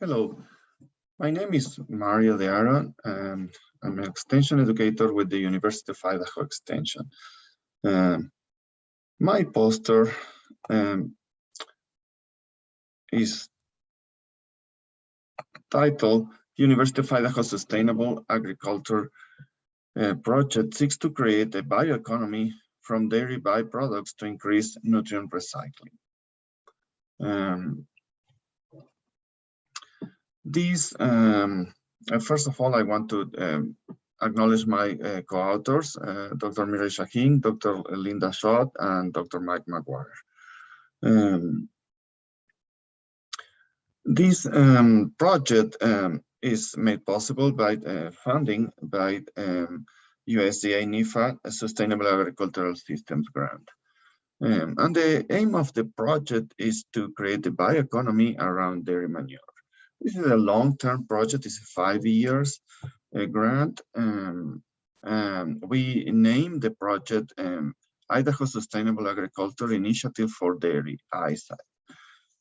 Hello, my name is Mario de Haro and I'm an extension educator with the University of Idaho Extension. Um, my poster um, is titled University of Idaho Sustainable Agriculture uh, Project seeks to create a bioeconomy from dairy byproducts to increase nutrient recycling. Um, these, um, uh, first of all, I want to um, acknowledge my uh, co-authors, uh, Dr. Mireille Chahine, Dr. Linda Schott, and Dr. Mike McGuire. Um, this um, project um, is made possible by uh, funding by um, USDA NIFA Sustainable Agricultural Systems Grant. Um, and the aim of the project is to create a bioeconomy around dairy manure. This is a long-term project, it's a five years a grant. Um, um, we named the project um, Idaho Sustainable Agriculture Initiative for Dairy, ISAID.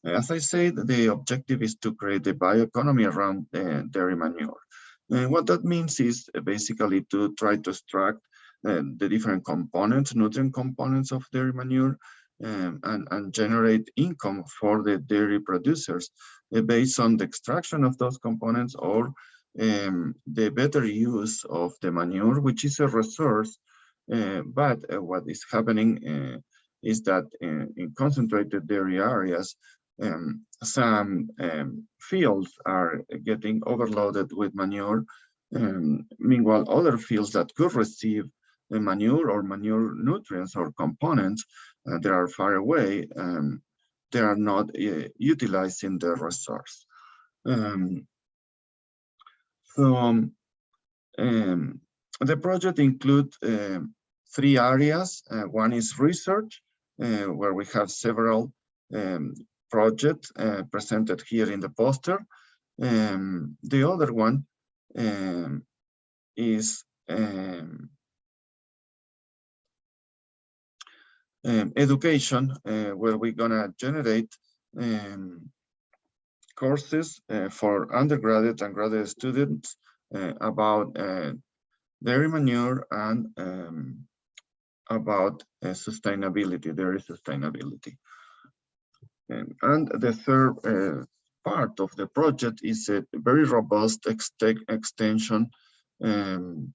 As I said, the objective is to create a bioeconomy around uh, dairy manure. And what that means is basically to try to extract uh, the different components, nutrient components of dairy manure, um, and, and generate income for the dairy producers uh, based on the extraction of those components or um, the better use of the manure, which is a resource. Uh, but uh, what is happening uh, is that in concentrated dairy areas, um, some um, fields are getting overloaded with manure. Um, meanwhile, other fields that could receive manure or manure nutrients or components uh, that are far away, um, they are not uh, utilizing the resource. Um, so um, um, the project includes uh, three areas. Uh, one is research, uh, where we have several um, projects uh, presented here in the poster. Um, the other one um, is um, education, uh, where we're gonna generate courses uh, for undergraduate and graduate students uh, about dairy manure and um, about sustainability, dairy sustainability. Um, and the third part of the project is a very robust ex extension um,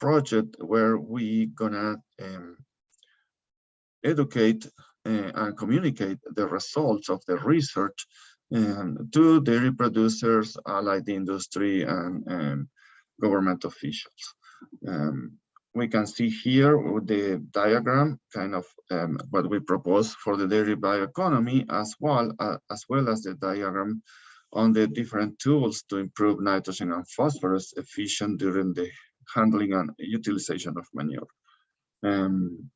project where we gonna um, educate uh, and communicate the results of the research um, to dairy producers, allied industry, and um, government officials. Um, we can see here with the diagram kind of um, what we propose for the dairy bioeconomy as well uh, as well as the diagram on the different tools to improve nitrogen and phosphorus efficient during the handling and utilization of manure. Um,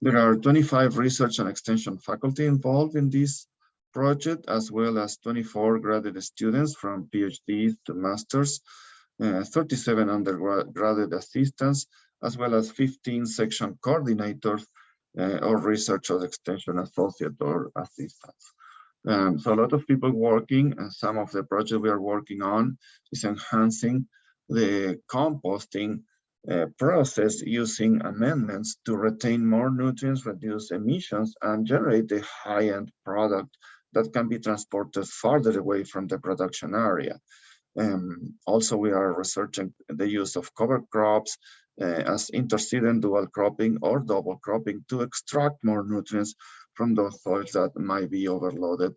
there are 25 research and extension faculty involved in this project, as well as 24 graduate students from PhD to masters, uh, 37 undergraduate assistants, as well as 15 section coordinators uh, or research or extension associate or assistants. Um, so a lot of people working and some of the project we are working on is enhancing the composting uh, process using amendments to retain more nutrients, reduce emissions, and generate a high-end product that can be transported farther away from the production area. Um, also, we are researching the use of cover crops uh, as interseeding dual cropping or double cropping to extract more nutrients from those soils that might be overloaded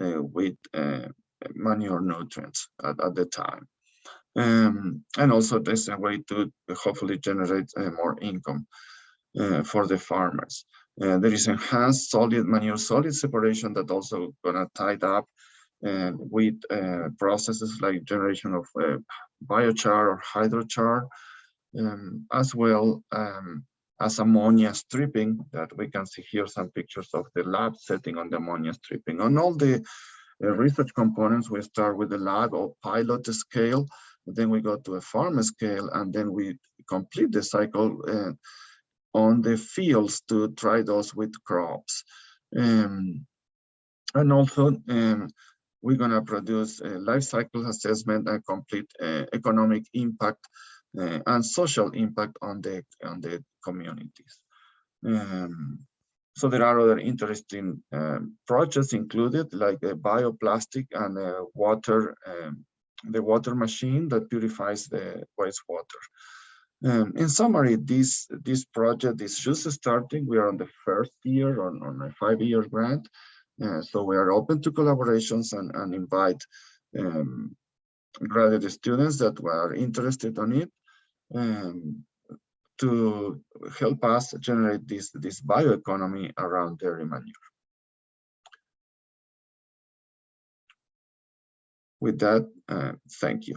uh, with uh, manure nutrients at, at the time. Um, and also there's a way to hopefully generate uh, more income uh, for the farmers. Uh, there is enhanced solid manure solid separation that also gonna tied up uh, with uh, processes like generation of uh, biochar or hydrochar, um, as well um, as ammonia stripping that we can see here some pictures of the lab setting on the ammonia stripping. On all the research components, we start with the lab or pilot scale, then we go to a farm scale, and then we complete the cycle uh, on the fields to try those with crops. Um, and also um, we're going to produce a life cycle assessment and complete uh, economic impact uh, and social impact on the on the communities. Um, so there are other interesting um, projects included, like a bioplastic and a water, um, the water machine that purifies the wastewater. Um, in summary, this this project is just starting. We are on the first year on, on a five-year grant, uh, so we are open to collaborations and, and invite um, graduate students that were interested on it um, to help us generate this, this bioeconomy around dairy manure. With that, uh, thank you.